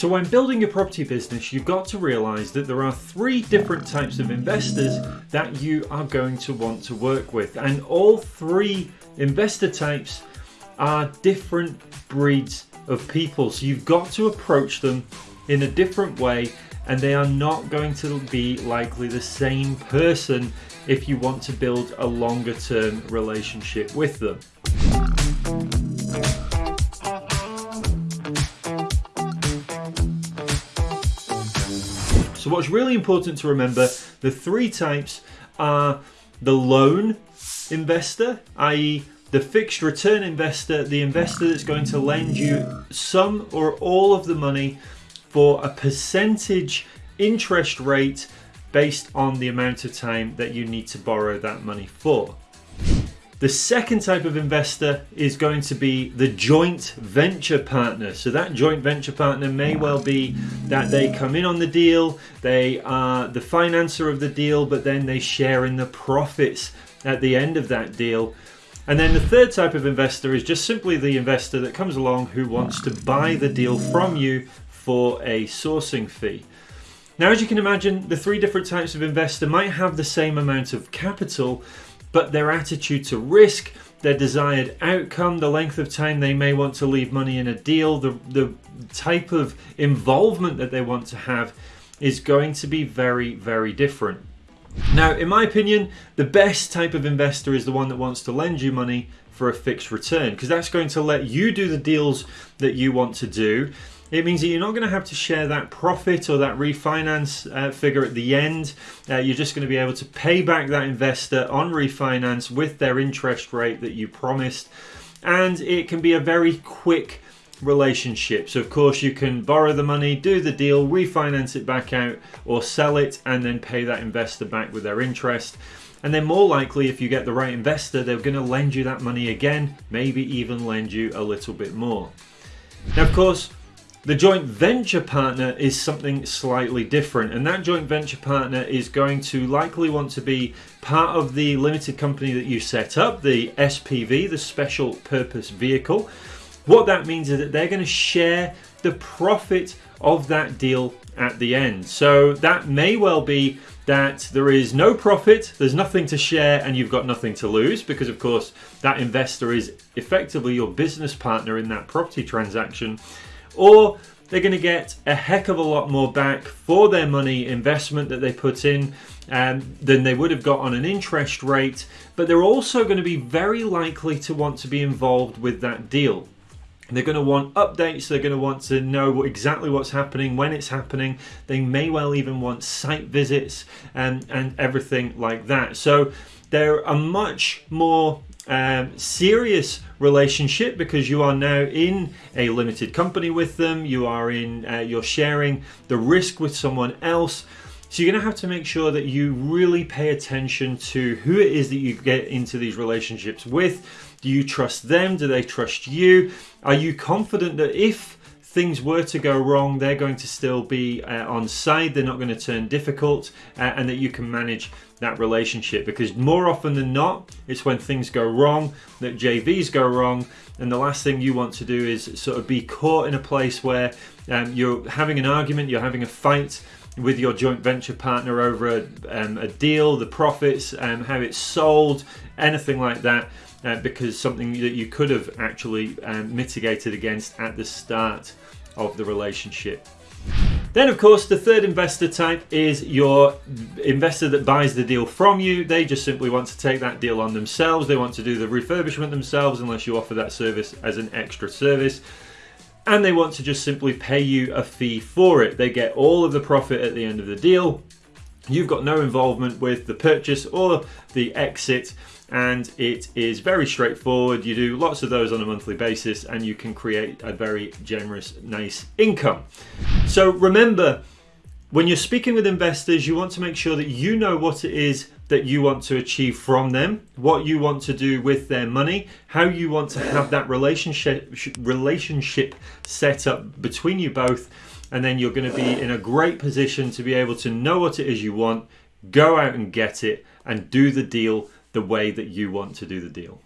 So when building your property business, you've got to realize that there are three different types of investors that you are going to want to work with. And all three investor types are different breeds of people. So you've got to approach them in a different way and they are not going to be likely the same person if you want to build a longer term relationship with them. So what's really important to remember, the three types are the loan investor, i.e. the fixed return investor, the investor that's going to lend you some or all of the money for a percentage interest rate based on the amount of time that you need to borrow that money for. The second type of investor is going to be the joint venture partner. So that joint venture partner may well be that they come in on the deal, they are the financer of the deal, but then they share in the profits at the end of that deal. And then the third type of investor is just simply the investor that comes along who wants to buy the deal from you for a sourcing fee. Now, as you can imagine, the three different types of investor might have the same amount of capital, but their attitude to risk, their desired outcome, the length of time they may want to leave money in a deal, the, the type of involvement that they want to have is going to be very, very different. Now, in my opinion, the best type of investor is the one that wants to lend you money for a fixed return because that's going to let you do the deals that you want to do. It means that you're not going to have to share that profit or that refinance uh, figure at the end. Uh, you're just going to be able to pay back that investor on refinance with their interest rate that you promised. And it can be a very quick relationship. So, of course, you can borrow the money, do the deal, refinance it back out, or sell it and then pay that investor back with their interest. And then, more likely, if you get the right investor, they're going to lend you that money again, maybe even lend you a little bit more. Now, of course, the joint venture partner is something slightly different, and that joint venture partner is going to likely want to be part of the limited company that you set up, the SPV, the special purpose vehicle. What that means is that they're going to share the profit of that deal at the end. So that may well be that there is no profit, there's nothing to share, and you've got nothing to lose because, of course, that investor is effectively your business partner in that property transaction or they're going to get a heck of a lot more back for their money investment that they put in um, than they would have got on an interest rate, but they're also going to be very likely to want to be involved with that deal. They're going to want updates, they're going to want to know exactly what's happening, when it's happening. They may well even want site visits and, and everything like that. So they're a much more um, serious relationship because you are now in a limited company with them. You are in, uh, you're sharing the risk with someone else. So you're going to have to make sure that you really pay attention to who it is that you get into these relationships with. Do you trust them? Do they trust you? Are you confident that if things were to go wrong, they're going to still be uh, on side. They're not going to turn difficult, uh, and that you can manage that relationship. Because more often than not, it's when things go wrong that JVs go wrong, and the last thing you want to do is sort of be caught in a place where um, you're having an argument, you're having a fight with your joint venture partner over a, um, a deal, the profits, um, how it's sold, anything like that uh, because something that you could have actually um, mitigated against at the start of the relationship. Then, of course, the third investor type is your investor that buys the deal from you. They just simply want to take that deal on themselves. They want to do the refurbishment themselves unless you offer that service as an extra service. And they want to just simply pay you a fee for it. They get all of the profit at the end of the deal. You've got no involvement with the purchase or the exit and it is very straightforward. You do lots of those on a monthly basis and you can create a very generous, nice income. So remember, when you're speaking with investors, you want to make sure that you know what it is that you want to achieve from them, what you want to do with their money, how you want to have that relationship relationship set up between you both, and then you're going to be in a great position to be able to know what it is you want, go out and get it and do the deal the way that you want to do the deal.